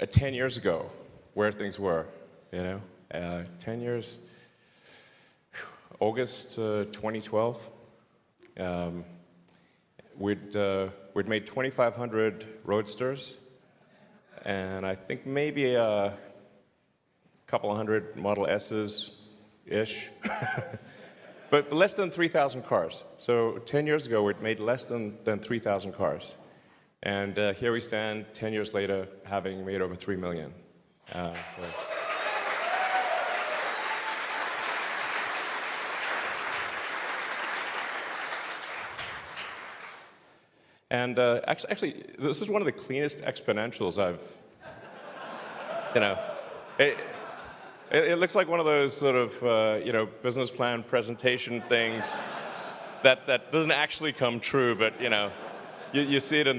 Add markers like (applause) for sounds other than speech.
uh, 10 years ago where things were, you know? Uh, 10 years, August uh, 2012, um, we'd, uh, we'd made 2,500 Roadsters, and I think maybe a couple hundred Model S's-ish, (laughs) but less than 3,000 cars. So 10 years ago, we'd made less than, than 3,000 cars. And uh, here we stand 10 years later, having made over 3 million. Uh, And uh, actually, actually, this is one of the cleanest exponentials I've, you know, it, it, it looks like one of those sort of, uh, you know, business plan presentation things that, that doesn't actually come true, but, you know, you, you see it in